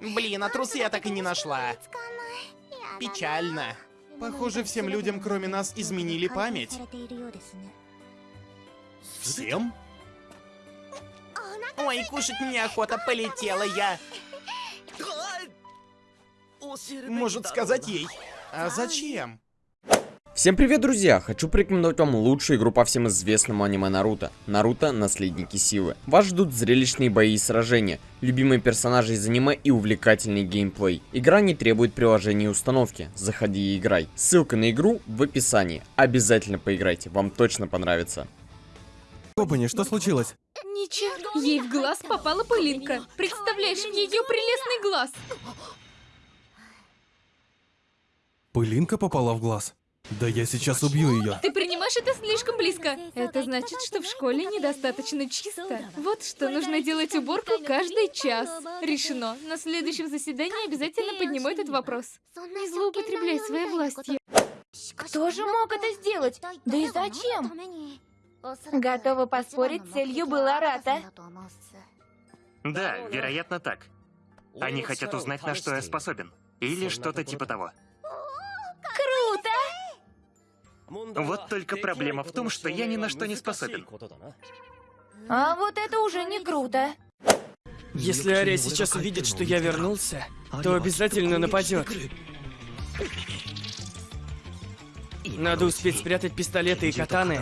Блин, а трусы я так и не нашла. Печально. Похоже, всем людям, кроме нас, изменили память. Всем? Ой, кушать мне охота, полетела я. Может сказать ей. А зачем? Всем привет, друзья! Хочу порекомендовать вам лучшую игру по всем известному аниме Наруто. Наруто Наследники Силы. Вас ждут зрелищные бои и сражения, любимые персонажи из аниме и увлекательный геймплей. Игра не требует приложения и установки. Заходи и играй. Ссылка на игру в описании. Обязательно поиграйте, вам точно понравится. Кобани, что случилось? Ничего. Ей в глаз попала пылинка. Представляешь, в ее прелестный глаз. Пылинка попала в глаз. Да я сейчас убью ее. Ты принимаешь это слишком близко. Это значит, что в школе недостаточно чисто. Вот что, нужно делать уборку каждый час. Решено. На следующем заседании обязательно подниму этот вопрос. Не злоупотребляй своей властью. Кто же мог это сделать? Да и зачем? Готова поспорить, целью была Рата. Да, вероятно так. Они хотят узнать, на что я способен. Или что-то типа того. Вот только проблема в том, что я ни на что не способен. А вот это уже не круто. Если Ария сейчас увидит, что я вернулся, то обязательно нападет. Надо успеть спрятать пистолеты и катаны.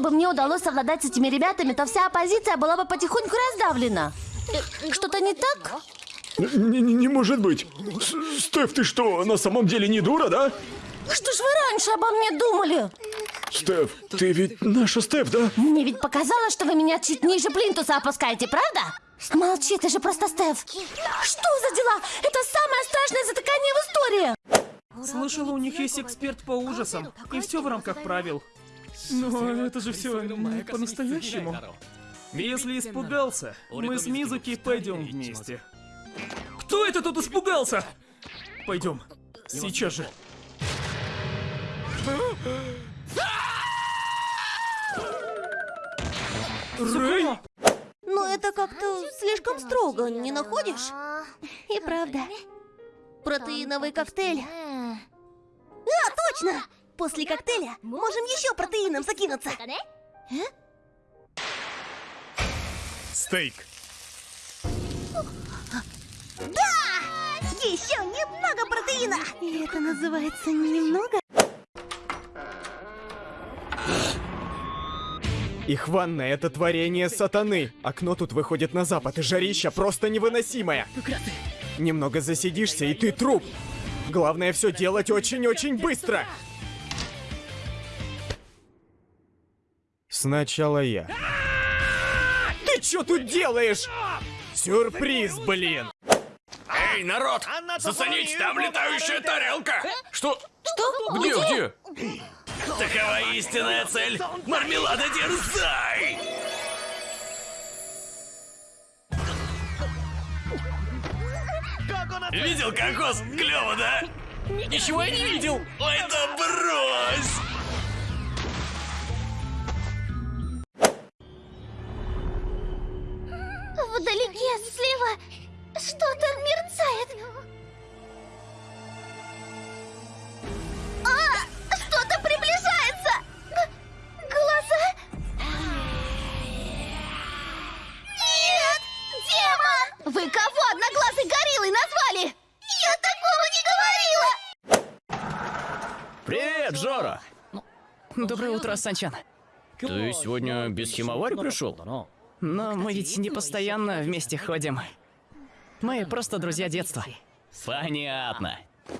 Если бы мне удалось совладать с этими ребятами, то вся оппозиция была бы потихоньку раздавлена. Что-то не так? Не, не, не может быть. С- Стеф, ты что, на самом деле не дура, да? Что ж вы раньше обо мне думали? Стеф, ты ведь наша Стеф, да? Мне ведь показалось, что вы меня чуть ниже плинтуса опускаете, правда? Молчи, ты же просто Стеф. Что за дела? Это самое страшное затыкание в истории. Слышала, у них есть эксперт по ужасам. И все в рамках правил. Но это же все не по-настоящему. Если испугался, мы с Мизуки пойдем вместе. Кто это тут испугался? Пойдем. Сейчас же. Рэй! Но это как-то слишком строго, не находишь? И правда. Протеиновый коктейль. А, точно! После коктейля можем еще протеином закинуться. Стейк. Еще немного протеина! И это называется немного? Их ванная — это творение сатаны. Окно тут выходит на запад, и жарища просто невыносимое. Немного засидишься, и ты труп. Главное все делать очень-очень быстро. Сначала я. Ты что тут делаешь? Сюрприз, блин! Эй, народ! Зацените, там летающая тарелка! Что? Что? Где, где? Такова истинная цель! Мармелада дерзай! Видел кокос? Клево, да? Ничего я не видел! Ой, да брось! Вдалеке, слева, что-то мерцает. А, что-то приближается. Г- глаза? Нет, демон! Вы кого одноглазый гориллой назвали? Я такого не говорила! Привет, Жора! Доброе утро, Санчан. Ты сегодня без химовари пришел? Но мы ведь не постоянно вместе ходим. Мы просто друзья детства. Понятно. Я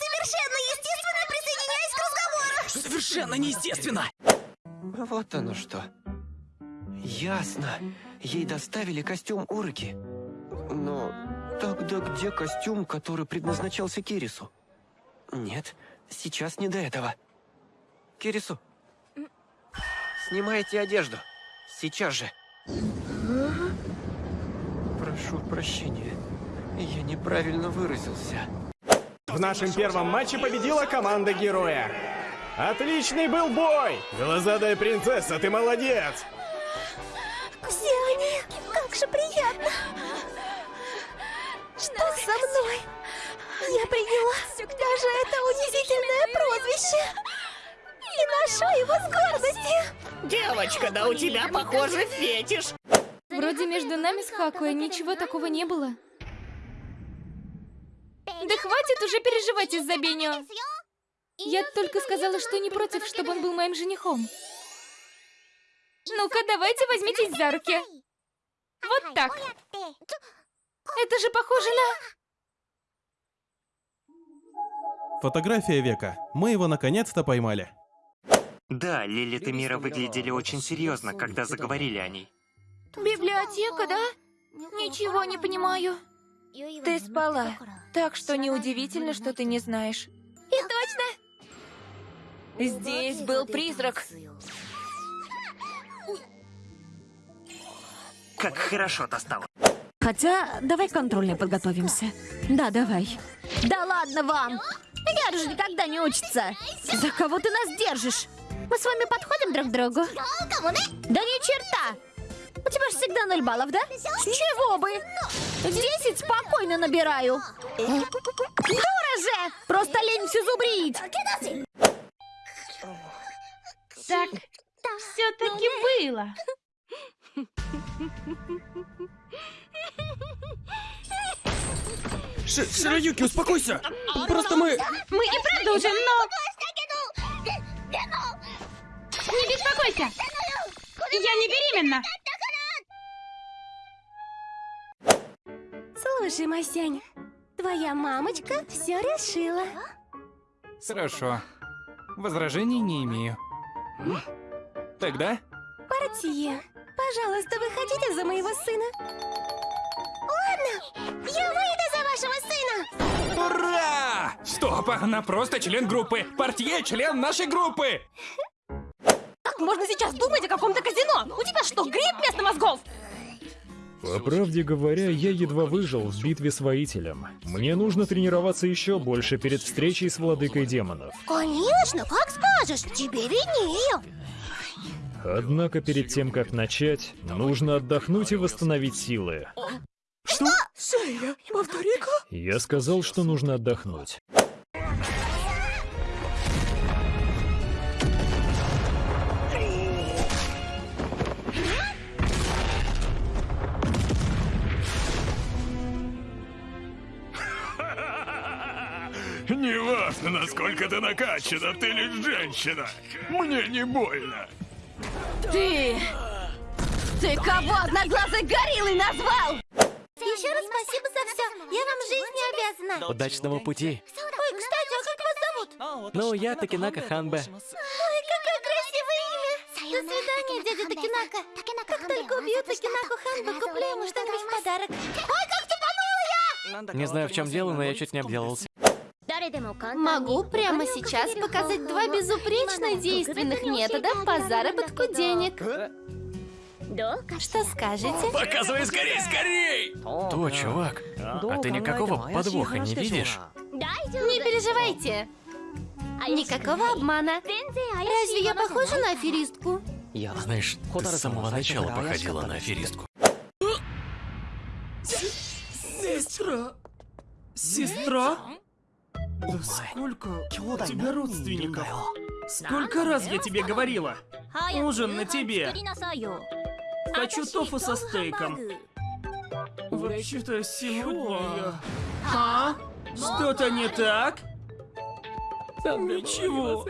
совершенно естественно присоединяюсь к разговору! Совершенно неестественно! Вот оно что. Ясно. Ей доставили костюм Уроки. Но тогда где костюм, который предназначался Кирису? Нет, сейчас не до этого. Кирису, снимайте одежду. Сейчас же. Прошу прощения. Я неправильно выразился. В нашем первом матче победила команда героя. Отличный был бой! Глазадая принцесса, ты молодец! Все они, как же приятно. Что со мной? Я приняла даже это унизительное прозвище. И ношу его с гордостью. Девочка, да у тебя, похоже, фетиш. Вроде между нами с Хакуя ничего такого не было. Да хватит уже переживать из-за Бенио. Я только сказала, что не против, чтобы он был моим женихом. Ну-ка, давайте возьмитесь за руки. Вот так. Это же похоже на... Фотография века. Мы его наконец-то поймали. Да, Лилит и Мира выглядели очень серьезно, когда заговорили о ней. Библиотека, да? Ничего не понимаю. Ты спала, так что неудивительно, что ты не знаешь. И точно! Здесь был призрак. Как хорошо достало. Хотя, давай контрольной подготовимся. Да, давай. Да ладно вам! Яр же никогда не учится. За кого ты нас держишь? Мы с вами подходим друг к другу? Да ни черта! У тебя же всегда ноль баллов, да? С чего бы? Десять спокойно набираю. Дура же! Просто лень все зубрить. Так, все-таки было. Ш Широюки, успокойся! Просто мы... Мы и продолжим, но... Не беспокойся! Я не беременна! Слушай, Масянь, твоя мамочка все решила. Хорошо. Возражений не имею. Тогда Портье, пожалуйста, выходите за моего сына. Ладно, я выйду за вашего сына. Ура! Стоп, она просто член группы. Портье член нашей группы. Можно сейчас думать о каком-то казино? У тебя что, грипп вместо мозгов? По правде говоря, я едва выжил в битве с воителем. Мне нужно тренироваться еще больше перед встречей с владыкой демонов. Конечно, как скажешь, тебе виднее. Однако перед тем, как начать, нужно отдохнуть и восстановить силы. Что? Шея, повтори-ка. Я сказал, что нужно отдохнуть. Неважно, насколько ты накачана, ты лишь женщина. Мне не больно. Ты... Ты кого одноглазой гориллой назвал? Еще раз спасибо за все. Я вам жизнь не обязана. Удачного пути. Ой, кстати, а как вас зовут? Ну, я Такинака Ханбе. Ой, какое красивое имя! До свидания, дядя Такинака. Как только убью Такинаку Ханбе, куплю ему что-нибудь в подарок. Ой, как тупанула я! Не знаю, в чем дело, но я чуть не обделался. Могу прямо сейчас показать два безупречно действенных метода по заработку денег. Что скажете? Показывай скорей, скорей! То, чувак, а ты никакого подвоха не видишь? Не переживайте. Никакого обмана. Разве я похожа на аферистку? Знаешь, ты с самого начала походила на аферистку. Сестра! Сестра? Да сколько у тебя родственников? Сколько раз я тебе говорила? Ужин на тебе. Хочу тофу со стейком. Вообще-то сегодня я... А? Что-то не так? Ничего.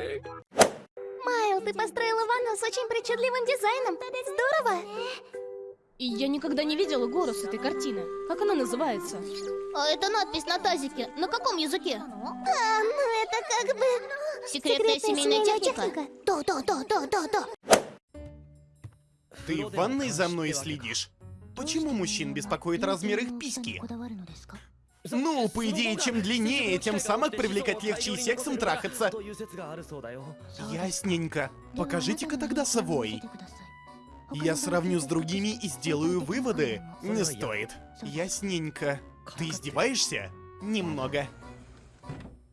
Майл, ты построила ванну с очень причудливым дизайном. Здорово! Я никогда не видела гору с этой картины. Как она называется? А это надпись на тазике. На каком языке? А, ну это как бы... Секретная семейная техника? То, то, то, то, то, то. Ты в ванной за мной следишь? Почему мужчин беспокоит размер их письки? Ну, по идее, чем длиннее, тем самок привлекать легче и сексом трахаться. Ясненько. Покажите-ка тогда свой. Я сравню с другими и сделаю выводы. Не стоит. Ясненько. Ты издеваешься? Немного.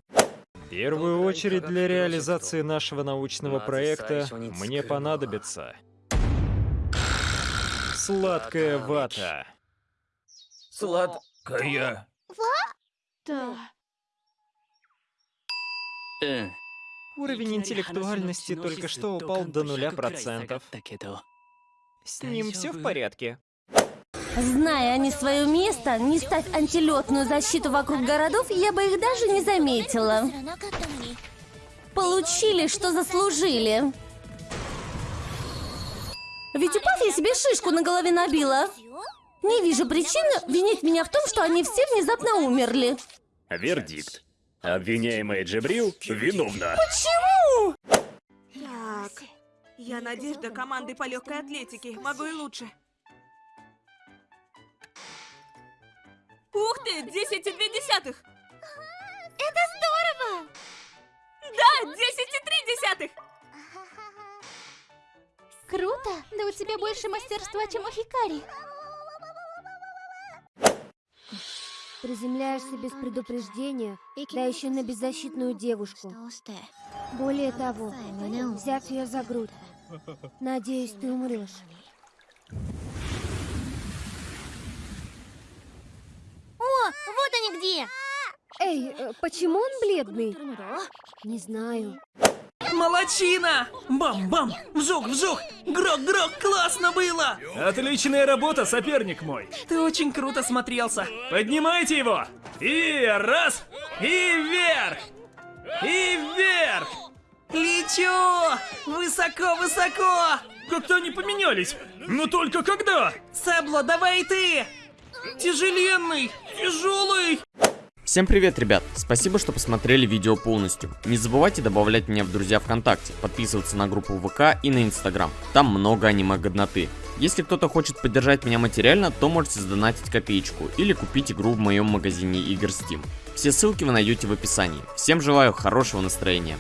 В первую очередь для реализации нашего научного проекта мне понадобится сладкая вата. Сладкая. Да. Уровень интеллектуальности только что упал до нуля процентов. С ним все в порядке. Зная они свое место, не стать антилетную защиту вокруг городов, я бы их даже не заметила. Получили, что заслужили. Ведь упав я себе шишку на голове набила. Не вижу причин винить меня в том, что они все внезапно умерли. Вердикт. Обвиняемая Джебрил виновна. Почему? Так, я надежда команды по легкой атлетике. Могу и лучше. Ух ты, 10 и 2 десятых! Это здорово! Да, 10 и 3 десятых! Круто! Да у тебя больше мастерства, чем у Хикари. Приземляешься без предупреждения, да еще на беззащитную девушку. Более того, взяв ее за грудь. Надеюсь, ты умрешь. О, вот они где! Эй, э, почему он бледный? Не знаю. Молодчина! Бам-бам! Вжух, вжух! Грок-грок! Классно было! Отличная работа, соперник мой! Ты очень круто смотрелся! Поднимайте его! И раз! И вверх! И вверх! Лечу! Высоко-высоко! Как-то они поменялись! Но только когда? Сабло, давай ты! Тяжеленный! Тяжелый! Всем привет, ребят! Спасибо, что посмотрели видео полностью. Не забывайте добавлять меня в друзья ВКонтакте, подписываться на группу ВК и на Инстаграм. Там много аниме-годноты. Если кто-то хочет поддержать меня материально, то можете сдонатить копеечку или купить игру в моем магазине игр Steam. Все ссылки вы найдете в описании. Всем желаю хорошего настроения.